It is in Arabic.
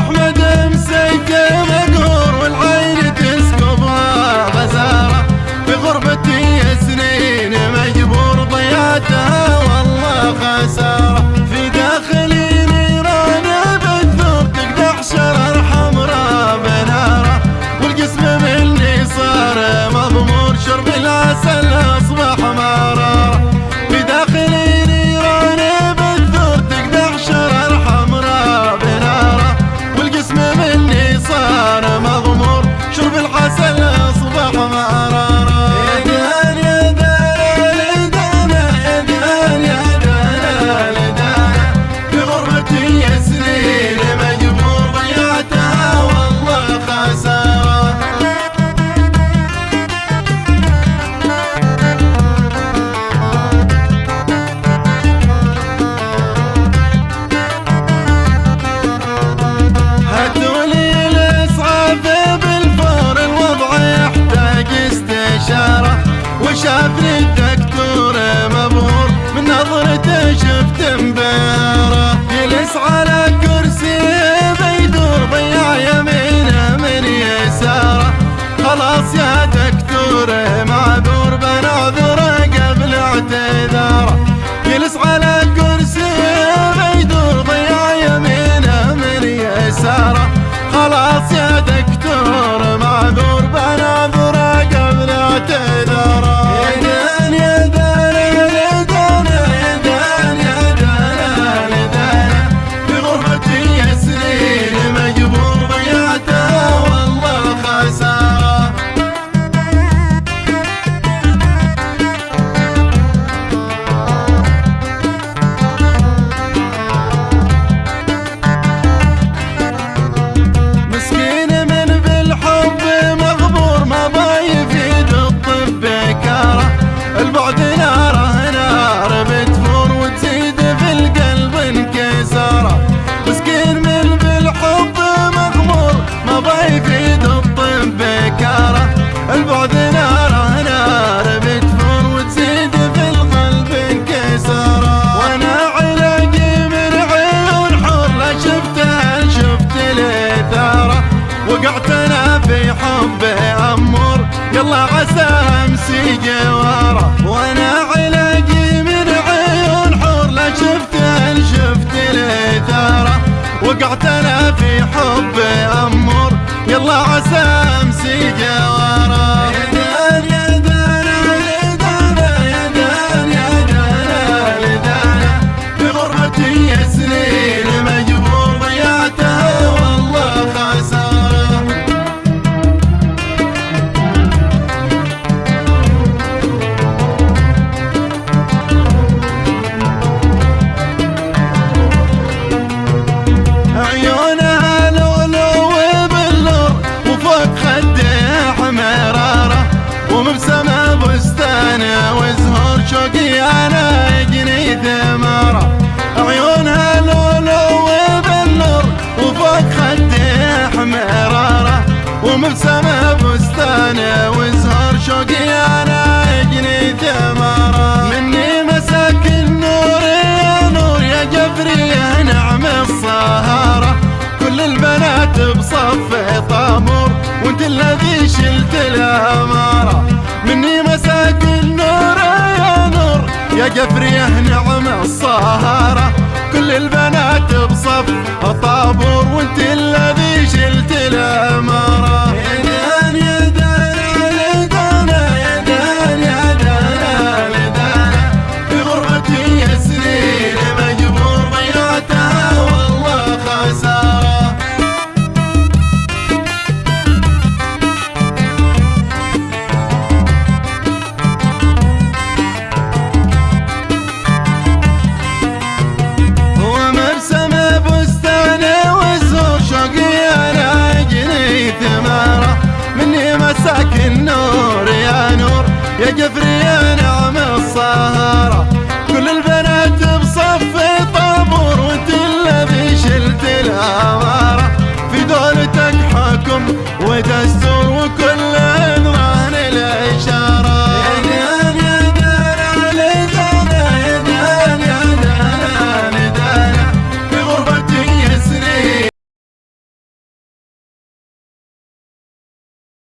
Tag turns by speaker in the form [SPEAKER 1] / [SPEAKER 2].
[SPEAKER 1] أحمد وشاف للدكتور مبهور من نظرته شفت مبهره جلس على الكرسي بيدور ضيع يمينه من يساره. خلاص يا دكتور معذور بنعذره قبل اعتذاره. يلس على يلا عسى أمسي جواره وأنا علاقي من عيون حور. لا شفت شفت الاثاره وقعت أنا وانت الذي شلت الاماره مني مساك النور يا نور. يا جبري يا نعم الصهارة. كل البنات